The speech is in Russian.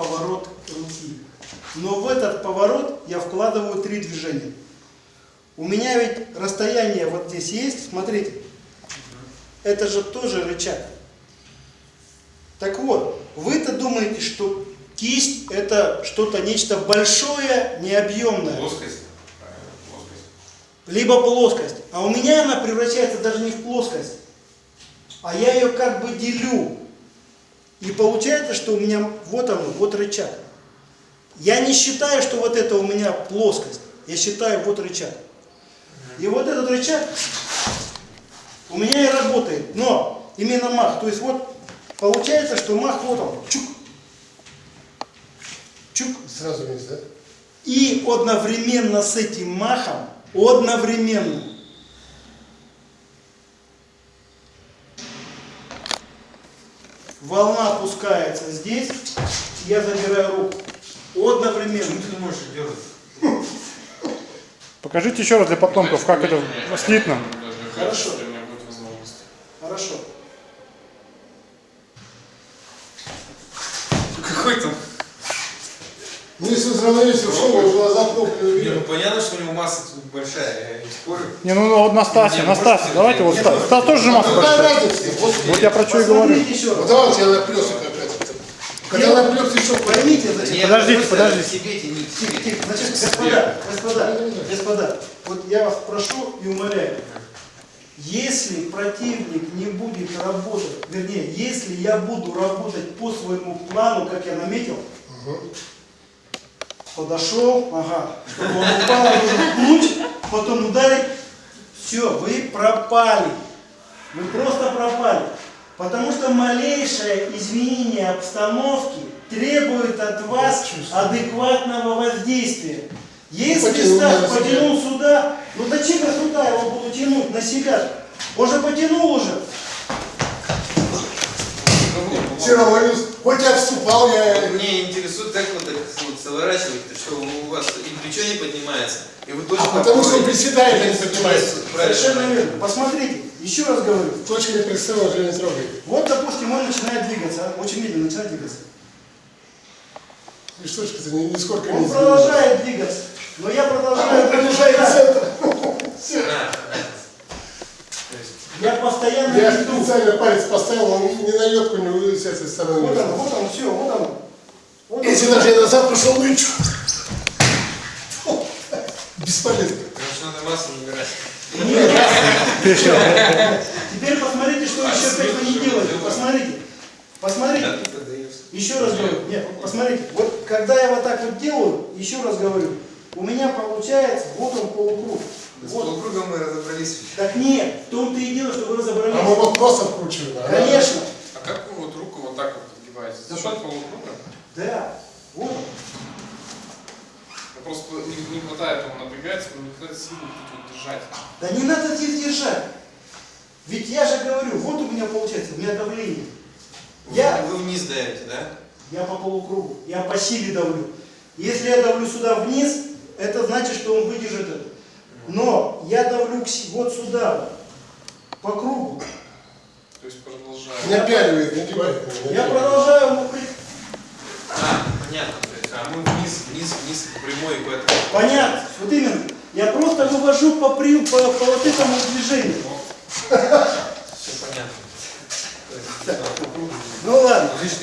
поворот руки. Но в этот поворот я вкладываю три движения. У меня ведь расстояние вот здесь есть, смотрите. Это же тоже рычаг. Так вот, вы-то думаете, что кисть это что-то, нечто большое, необъемное. Плоскость. Плоскость. либо плоскость. А у меня она превращается даже не в плоскость, а я ее как бы делю. И получается, что у меня вот оно, вот рычаг. Я не считаю, что вот это у меня плоскость. Я считаю вот рычаг. И вот этот рычаг у меня и работает. Но именно мах. То есть вот получается, что мах вот он. Чук. Чук. Сразу вниз, да? И одновременно с этим махом, одновременно, волна опускается здесь, я забираю руку. Одновременно. Почему ты не можешь их делать? Покажите еще раз для потомков, как это слитно. Хорошо. Хорошо. Какой там? Ну, если из равновесия ушел, он глаза кнопки Не, ну понятно, что у него масса большая, я не спорю. Не, ну вот Настасья, Не, Настасья, может, давайте вот Стас. Стас тоже же масса Какая большая. разница? Вот, Вот я про что и говорю. Посмотрите еще вот раз. давай тебя наплесок опять. Когда наплес еще Поймите, зачем. Подождите, подождите. Значит, господа, господа, господа, вот я вас прошу и умоляю, если противник не будет работать, вернее, если я буду работать по своему плану, как я наметил, подошел, ага, чтобы он упал, нужно пнуть, потом ударить, все, вы пропали, вы просто пропали. Потому что малейшее изменение обстановки требует от вас адекватного воздействия. Если Потянул Стас потянул сюда, ну зачем я сюда его буду тянуть на себя? Он же потянул уже. Равно, хоть я вступал, я... Мне интересует, как вы так вот сворачиваете, что у вас и плечо не поднимается, и вы точно А потому что он приседает, а не поднимается. Совершенно верно. Посмотрите, еще раз говорю. Точка не представила, уже не трогает. Вот, допустим, он начинает двигаться, а, очень медленно начинает двигаться. И штучка-то ни- нисколько не Он продолжает двигаться, но я продолжаю Продолжает продолжать. центр. А, Я постоянно Я специально палец поставил, он ни на йотку не вылез с этой стороны. Вот оно, вот оно, все, вот оно. Вот Если даже я назад пошел, ну чё? Бесполезно. Потому надо массу набирать. Нет. Теперь посмотрите, что еще опять вы не делаете. Посмотрите. Посмотрите. Еще раз говорю. Нет, посмотрите. Вот когда я вот так вот делаю, еще раз говорю, у меня получается, вот он полукруг. С Вот. полукругом мы разобрались. Так нет, в том-то и дело, что вы А мы разобрались. вот просто вкручиваем. а? Конечно. А как вы вот руку вот так вот подгибаете? За счет полукруга? Да. Вот. Ну, Просто не, не хватает, он напрягается, но не хватает силы тут вот держать. Да не надо здесь держать. Ведь я же говорю, вот у меня получается, у меня давление. Я, Вы вниз давите, да? я по полукругу, я по силе давлю. Если я давлю сюда вниз, это значит, что он выдержит это. Но я давлю вот сюда, по кругу. То есть продолжаем. Не опяливает, не девает. Я продолжаю ему при- А, понятно. То есть, а мы вниз, вниз, вниз, прямой, поэтому... Понятно, вот именно. Я просто вывожу по, при, по, по вот этому движению. Все понятно. Ну ладно.